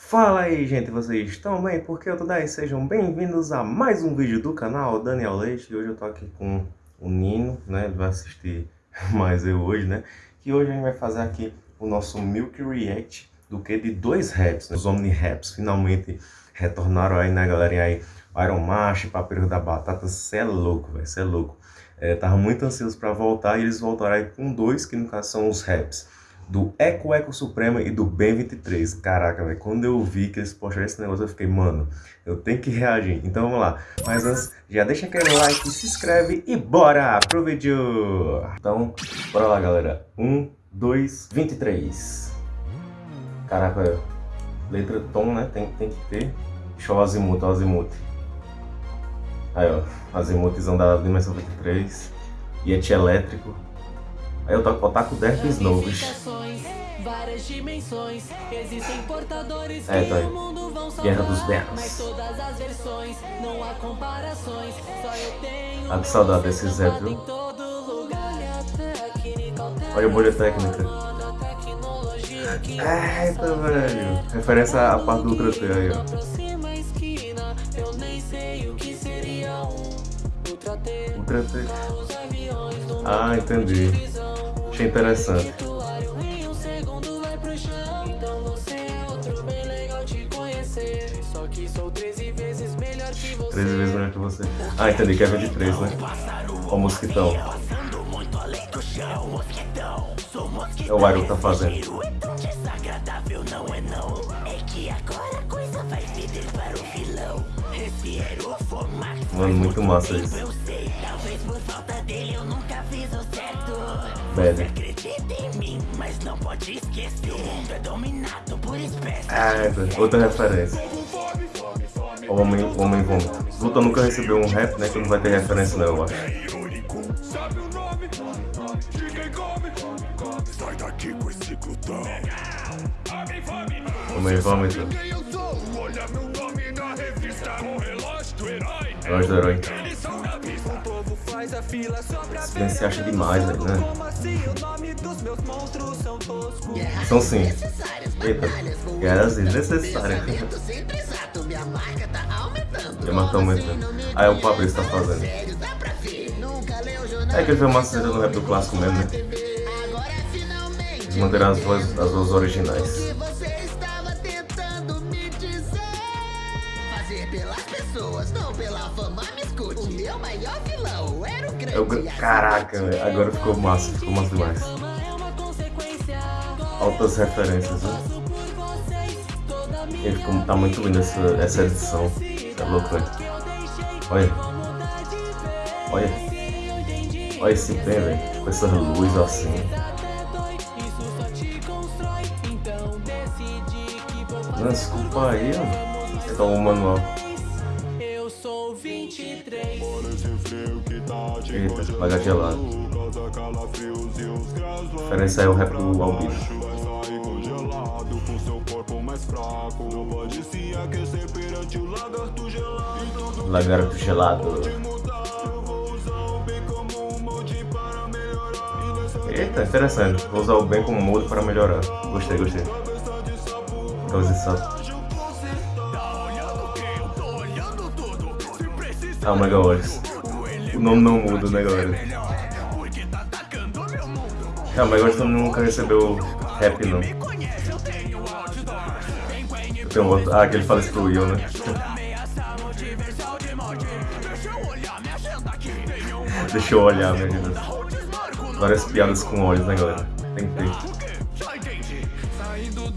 Fala aí gente, vocês estão bem? Porque eu tô daí, sejam bem-vindos a mais um vídeo do canal Daniel Leite. E hoje eu tô aqui com o Nino, né, ele vai assistir mais eu hoje, né? Que hoje a gente vai fazer aqui o nosso Milk React do que? De dois raps, né? os Omni Raps. Finalmente retornaram aí, né galerinha? Aí Iron Mash, Papeiro da Batata, cê é louco, velho, cê é louco. É, Tava muito ansioso pra voltar e eles voltaram aí com dois, que no caso são os raps do Eco Eco Suprema e do Ben 23. Caraca, velho, quando eu vi que eles postaram esse negócio, eu fiquei, mano, eu tenho que reagir. Então vamos lá. Mas antes, já deixa aquele like, se inscreve e bora pro vídeo! Então, bora lá, galera. 1, 2, 23. Caraca, velho. Letra tom, né? Tem, tem que ter. Deixa o azimuth, o azimuth. Aí, ó. Azimuthzão da dimensão 23. Yeti elétrico. Aí eu toco Otaku Derpes novos. É, tá aí. Guerra dos Berros. Ah, que saudade desse Zé, viu? Olha a bolha técnica. Eita, velho. Referência à parte do Ultra T aí, ó. Ultra T. Ah, entendi. Achei interessante. Treze vezes melhor que você. Ah, entendi, que é 23, né? O mosquitão. É o Iron tá fazendo. Mano, muito massa isso. Velho. Ah, é, outra referência. O homem, o homem vômito. Luta nunca recebeu um rap, né? Que não vai ter referência não, eu acho. Homem vômito. Relógio do herói. Se acha demais, velho, né? São sim. Eita, guerras desnecessárias. Minha marca tá aumentando. Ah, é o Fabrício tá fazendo. É que ele fez uma cena no rap do clássico mesmo, né? Eles manteram as vozes, as vozes originais. Caraca, agora ficou massa, ficou massa demais. Altas referências, né? Ele ficou, tá muito lindo essa, essa edição. É louco, velho. Olha. Olha. Olha esse pé, velho. Com essas luzes assim. Não, desculpa aí, ó. Tá o manual. Eita, vai gelado. Referência é o rap do Albino. Lagarto gelado. Eita, interessante. Vou usar o bem como modo para melhorar. Gostei, gostei. Transição. Ah, o Mega Wars. O nome não muda, né, galera? Ah, mas agora também nunca recebeu rap, não. Tem um outro... Ah, que ele fala isso pro Will, né? Deixa eu olhar, vida. Várias piadas com olhos, né, galera? Tem que ter.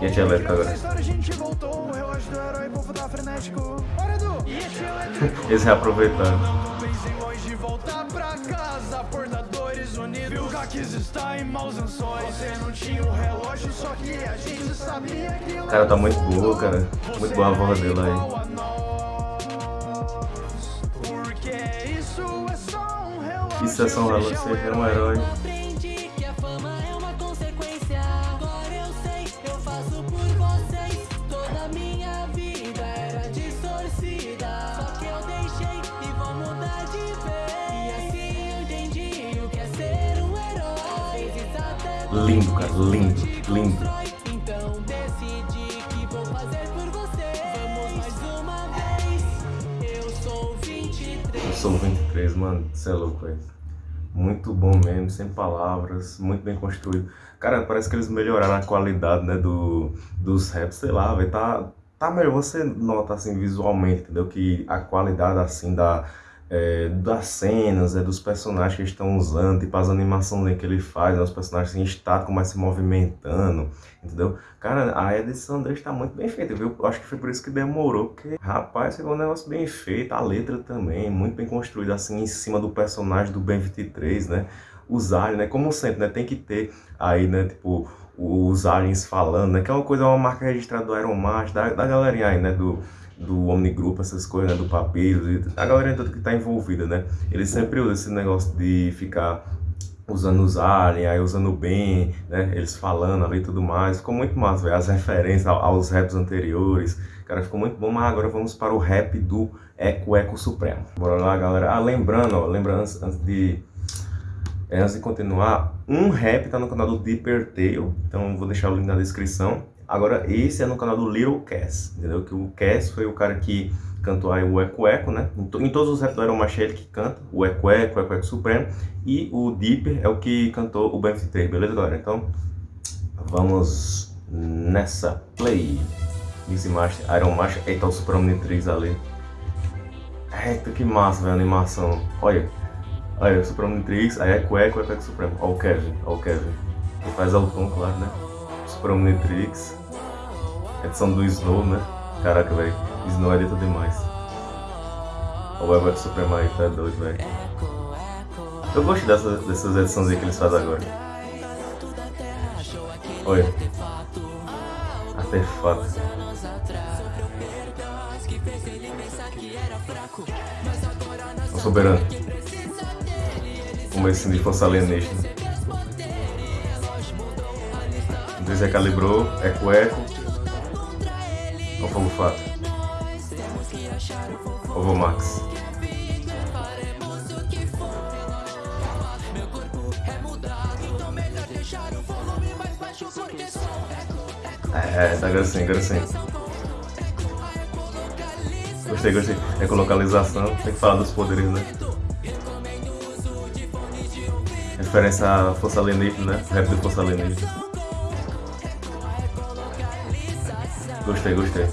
E aqui é elétrico agora. Eles reaproveitando. Cara tá muito burro, cara. Muito boa a voz dele aí. Isso é São Ralo, você é um herói. Lindo, cara, lindo, lindo. Então decidi que vou fazer por você. Vamos mais uma vez. Eu sou 23. Eu sou 23, mano. Você é louco, velho. Muito bom mesmo, sem palavras, muito bem construído. Cara, parece que eles melhoraram a qualidade, né, do, dos raps, sei lá, velho, tá, tá melhor. Você nota, assim, visualmente, entendeu? Que a qualidade, assim, da é, das cenas, é, dos personagens que estão usando, tipo as animações que ele faz, né, os personagens em estático, mas se movimentando, entendeu? Cara, a edição dele está muito bem feita, viu? Acho que foi por isso que demorou, porque, rapaz, ficou um negócio bem feito, a letra também, muito bem construída, assim, em cima do personagem do Ben 23, né? Os aliens, né? Como sempre, né? Tem que ter aí, né, tipo, os aliens falando, né? Que é uma coisa, uma marca registrada do Iron Man, da, da galerinha aí, né? Do do Omnigrupo, essas coisas, né, do Papiro, a galera toda que está envolvida, né? Ele sempre usa esse negócio de ficar usando os aliens, aí usando bem, né? Eles falando ali e tudo mais. Ficou muito massa, velho. As referências aos raps anteriores. Cara, ficou muito bom, mas agora vamos para o rap do Eco Eco Supremo. Bora lá, galera. Ah, lembrando, ó, lembrando antes, antes de... É, antes de continuar, um rap tá no canal do Deeper Tail, então vou deixar o link na descrição. Agora, esse é no canal do Little Cass, entendeu? Que o Cass foi o cara que cantou aí o Eco Eco, né? Em, em todos os raps do Iron Machete que canta, o Eco Eco, o Eco Eco Supremo. E o Deeper é o que cantou o BMF3, beleza, galera? Então, vamos nessa play. Mix Master, Iron Master, eita, o Super Omnitrix ali. Eita, que massa, velho, a animação. Olha, olha, o Super Omnitrix, aí Eco Eco, Eco Eco Supremo. Olha o Kevin, olha o Kevin. Ele faz ao tom, claro, né? Super Omnitrix. Edição do Snow, né? Caraca, velho. Snow é dentro demais. O Web Web Supremo aí, tá doido, velho. Eu gosto dessa, dessas edições que eles fazem agora. Olha. Artefato. O soberano. Esse de força alienígena. Deus calibrou, eco eco. Olha o fogo fato. Ovo Max. É, tá agora sim, agora sim. Gostei, gostei. Ecolocalização, tem que falar dos poderes, né? Referência à força alienígena, né? Rap de força alienígena. Gostei, gostei.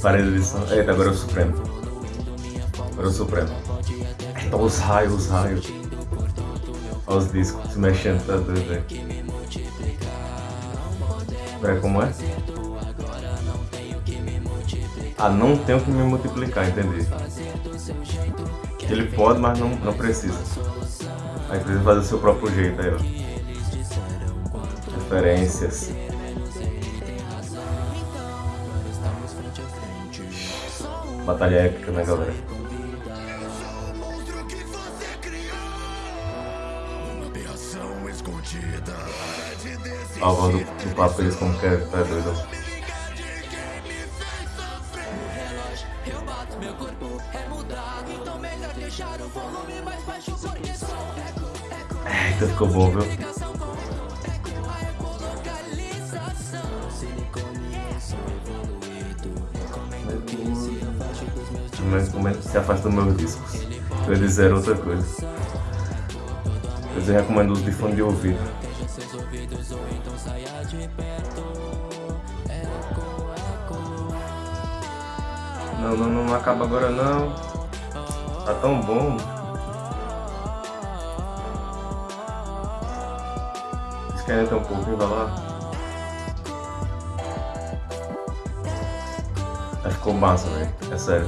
Parede de som. Eita, agora é o Supremo. Agora é o Supremo. Eita, os raios, os raios. Olha os discos se mexendo, tá doido. Pera, como é? Ah, não tenho que me multiplicar, entendi. Ele pode, mas não, não precisa. Aí precisa fazer o seu próprio jeito aí, ó. Referências. Batalha épica, né, galera? A voz do, do papo eles como que é, tá doido. Eita, ficou bom, viu? Mas como é que se afasta dos meus discos? Ia dizer outra coisa. Eu recomendo os de fone de ouvido Não, não, não acaba agora não. Tá tão bom. que ainda tem um pouquinho, vai lá. Ficou massa, velho. É sério.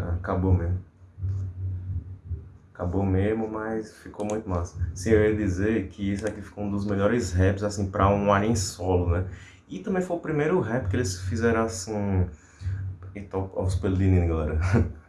Ah, acabou mesmo. Acabou mesmo, mas ficou muito massa. Sim, eu ia dizer que isso aqui ficou um dos melhores raps, assim, pra um alien solo, né? E também foi o primeiro rap que eles fizeram, assim... Então, os pelinhos, galera.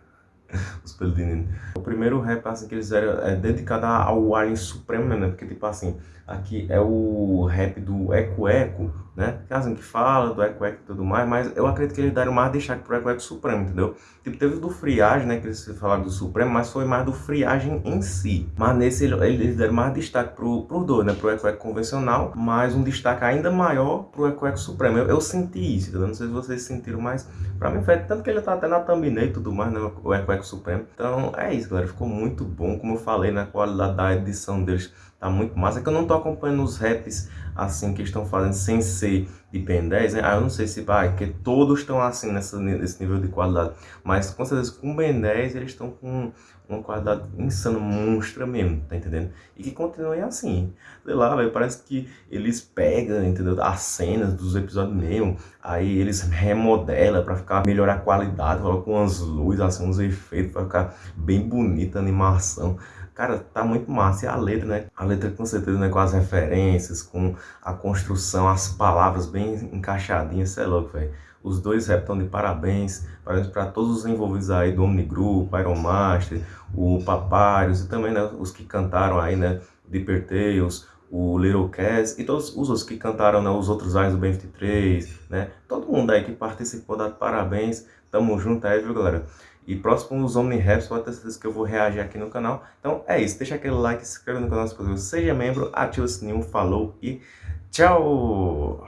os pelinhos. O primeiro rap, assim, que eles fizeram é dedicado ao Alien Supremo, né? Porque, tipo assim, aqui é o rap do Eco Eco, né? Assim, que fala do Eco Eco e tudo mais, mas eu acredito que eles deram mais destaque pro Eco Eco Supremo, entendeu? Tipo, teve do Friagem, né? Que eles falaram do Supremo, mas foi mais do Friagem em si. Mas nesse, eles deram mais destaque pro, pro dois, né? Pro Eco Eco convencional, mas um destaque ainda maior pro Eco Eco Supremo. Eu, eu senti isso, entendeu? Não sei se vocês sentiram, mas pra mim foi tanto que ele tá até na thumbnail e tudo mais, né? O Eco Eco Supremo. Então, é isso, galera. Ficou muito bom, como eu falei, na né? qualidade da edição deles tá muito massa. É que eu não tô acompanhando os raps assim que estão fazendo sem ser de Ben 10, né? Ah, eu não sei se vai, porque todos estão assim nessa, nesse nível de qualidade. Mas com certeza com o Ben 10 eles estão com uma qualidade insana, monstra mesmo, tá entendendo? E que continue assim. Sei lá, velho, parece que eles pegam, entendeu? As cenas dos episódios mesmo, aí eles remodelam pra ficar, melhorar a qualidade, colocam umas luzes, assim, uns efeitos pra ficar bem bonita a animação. Cara, tá muito massa. E a letra, né? A letra com certeza, né? Com as referências, com a construção, as palavras bem encaixadinhas, você é louco, velho. Os dois rap estão de parabéns. Parabéns para todos os envolvidos aí do Omni Group, Iron Master, o Papyrus e também, né? Os que cantaram aí, né? Deeper Tales, o Little Cass e todos os outros que cantaram, né? Os outros aios do Ben23, né? Todo mundo aí que participou, dá parabéns. Tamo junto aí, viu, galera? E próximos Omni Raps, pode ter certeza que eu vou reagir aqui no canal. Então é isso, deixa aquele like, se inscreva no canal se possível, seja membro, ativa o sininho, falou e tchau!